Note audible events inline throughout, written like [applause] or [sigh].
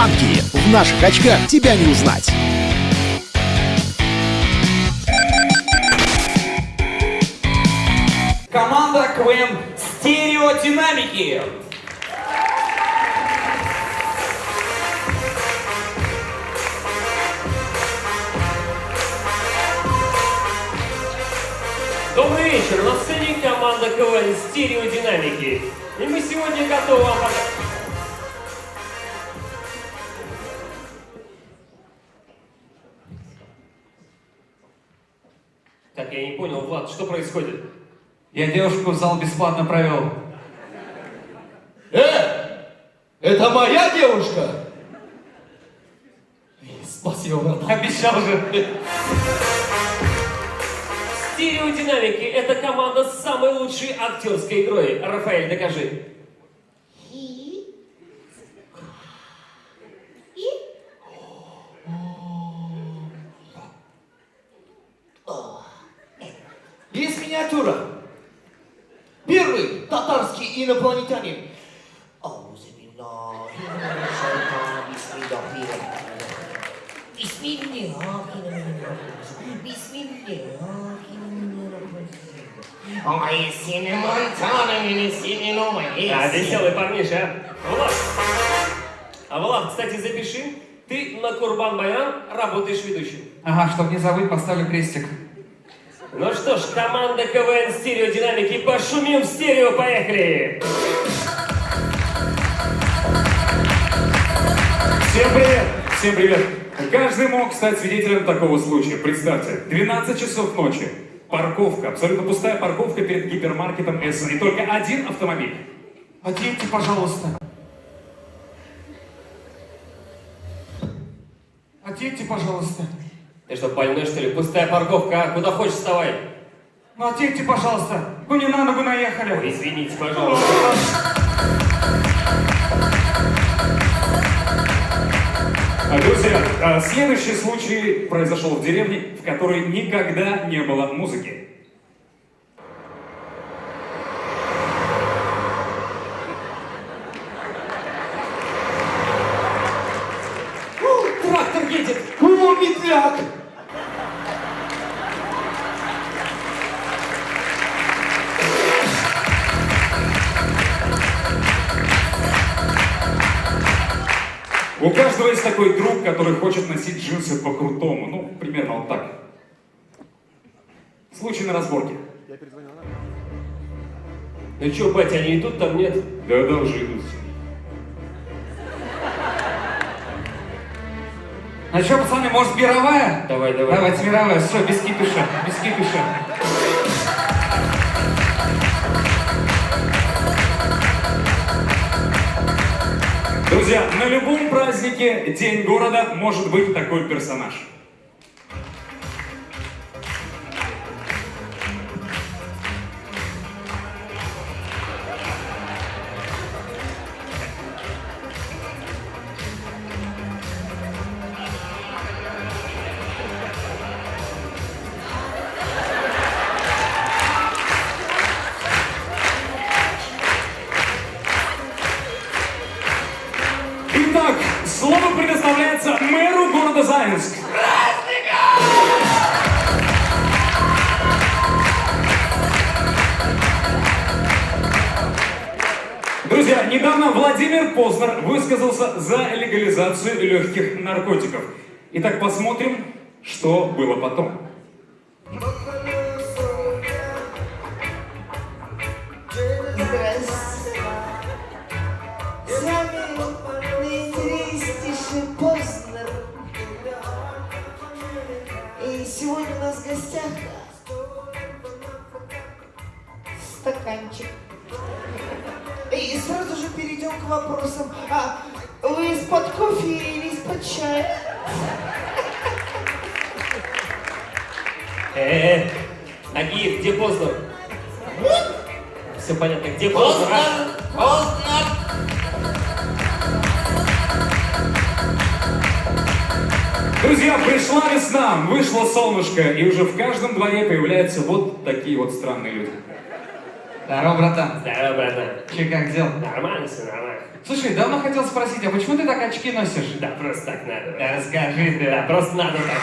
В наших очках тебя не узнать. Команда КВН «Стереодинамики». Добрый вечер, на сцене команда КВН «Стереодинамики». И мы сегодня готовы вам показать... Так, я не понял, Влад, что происходит? Я девушку в зал бесплатно провел. Э! Это моя девушка? Спасибо, брат. Обещал же. Стереодинамики – это команда с самой лучшей актерской игрой. Рафаэль, докажи. Есть миниатюра. Первый татарский инопланетянин. А, веселый парниша, а? Влад. А Влад, кстати, запиши. Ты на Курбан Байрам работаешь ведущим. Ага, чтоб не забыть, поставлю крестик. Ну что ж, команда КВН Стереодинамики, пошумим в стерео, поехали! Всем привет! Всем привет! Каждый мог стать свидетелем такого случая. Представьте, 12 часов ночи, парковка, абсолютно пустая парковка перед гипермаркетом Эссен, и только один автомобиль. Отъедьте, пожалуйста. Отъедьте, пожалуйста. Ты что, больной, что ли? Пустая парковка, а? Куда хочешь, вставай. Ну отъедьте, пожалуйста. Вы не на ногу наехали. Ой, извините, пожалуйста. [laughs] Друзья, а, следующий случай произошел в деревне, в которой никогда не было музыки. У каждого есть такой друг, который хочет носить джинсы по-крутому. Ну, примерно вот так. Случай на разборке. Ну что, батя, они идут, там нет? Да-да, уже идут. Ну что, пацаны, может, мировая? Давай, давай. Давайте мировая. Все, без кипиша, без кипиша. Друзья, на любом празднике День города может быть такой персонаж. Заинск. Друзья, недавно Владимир Познер высказался за легализацию легких наркотиков. Итак, посмотрим, что было потом. Стаканчик. И сразу же перейдем к вопросам. А вы из-под кофе или из-под чая? Э-э, Нагиев, где Познер? Все понятно, где Познер? а? Друзья, пришла весна, вышло солнышко, и уже в каждом дворе появляются вот такие вот странные люди. Здорово, братан. Здорово, братан. Че, как дел? Нормально все, нормально. Слушай, давно хотел спросить, а почему ты так очки носишь? Да, просто так надо. Да расскажи ты. Да, просто надо так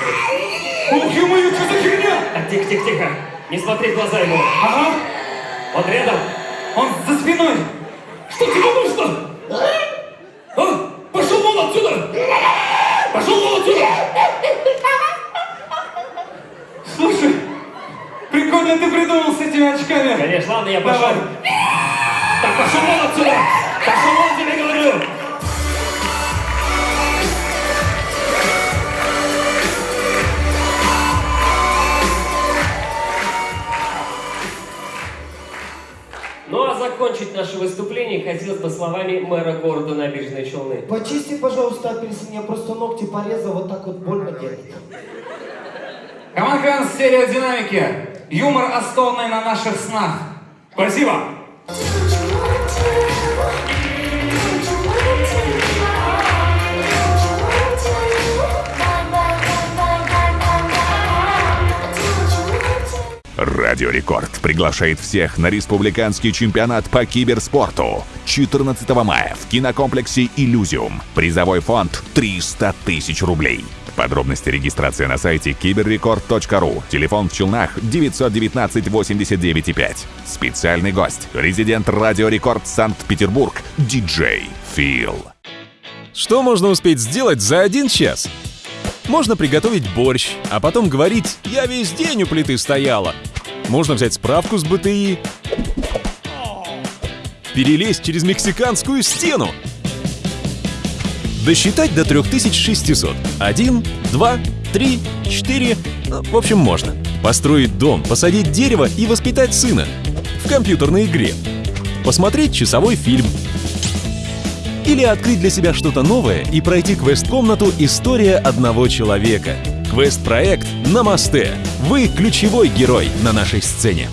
вот. Ух, ё-моё, что за херня? Так, тихо, тихо, тихо. Не смотри в глаза ему. Ага, Он рядом. он за спиной. Что тебе нужно? А? Пошел вон отсюда! Пошел вон отсюда! Слушай, прикольно ты придумал с этими очками. Конечно, ладно, я пошел. Давай. Так, пошел вон отсюда. Пошел вон, тебе говорю. Ну а закончить наше выступление хотелось бы словами мэра города Набережной Челны. Почисти, пожалуйста, апельсин, я просто ногти порезал, вот так вот больно делает. Команда стереодинамики. Юмор, основанный на наших снах. Спасибо! Радио Рекорд приглашает всех на республиканский чемпионат по киберспорту 14 мая в кинокомплексе «Иллюзиум». Призовой фонд 300 тысяч рублей. Подробности регистрации на сайте киберрекорд.ру. Телефон в Челнах 919 89 5. Специальный гость. Резидент Радио Рекорд Санкт-Петербург. Диджей Фил. Что можно успеть сделать за один час? Можно приготовить борщ, а потом говорить «я весь день у плиты стояла». Можно взять справку с БТИ, перелезть через мексиканскую стену, досчитать до 3600. Один, два, три, четыре. Ну, В общем, можно. Построить дом, посадить дерево и воспитать сына. В компьютерной игре. Посмотреть часовой фильм. Или открыть для себя что-то новое и пройти квест-комнату «История одного человека». Квест-проект «Намасте». Вы ключевой герой на нашей сцене.